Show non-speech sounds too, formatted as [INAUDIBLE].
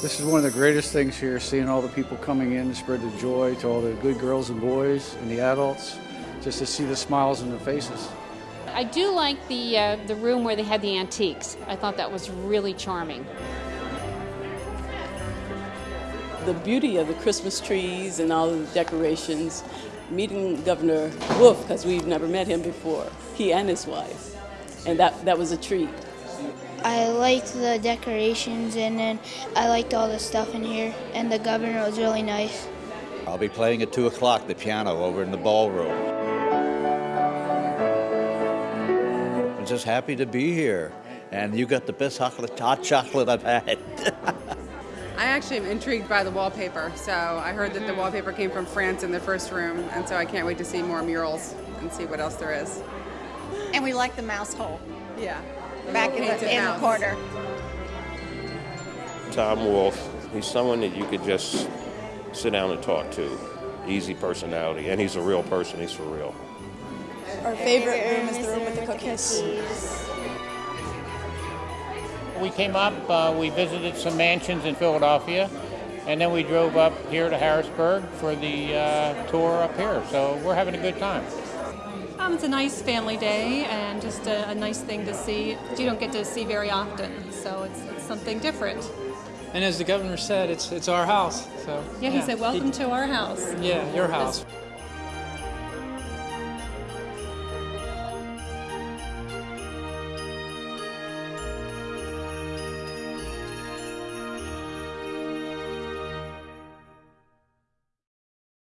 This is one of the greatest things here, seeing all the people coming in to spread the joy to all the good girls and boys and the adults, just to see the smiles on their faces. I do like the, uh, the room where they had the antiques. I thought that was really charming. The beauty of the Christmas trees and all the decorations, meeting Governor Wolf, because we've never met him before, he and his wife. And that, that was a treat. I liked the decorations and then I liked all the stuff in here and the governor was really nice. I'll be playing at 2 o'clock the piano over in the ballroom. I'm just happy to be here. And you got the best chocolate, hot chocolate I've had. [LAUGHS] I actually am intrigued by the wallpaper. So I heard that the wallpaper came from France in the first room, and so I can't wait to see more murals and see what else there is. And we like the mouse hole Yeah. Back in the, in the mouse. corner. Tom Wolf, he's someone that you could just sit down and talk to. Easy personality, and he's a real person, he's for real. Our favorite room is the room with the cookies. We came up, uh, we visited some mansions in Philadelphia, and then we drove up here to Harrisburg for the uh, tour up here. So we're having a good time. Um, it's a nice family day and just a, a nice thing to see. You don't get to see very often, so it's, it's something different. And as the governor said, it's it's our house. So Yeah, he said, "Welcome to our house." Yeah, your house.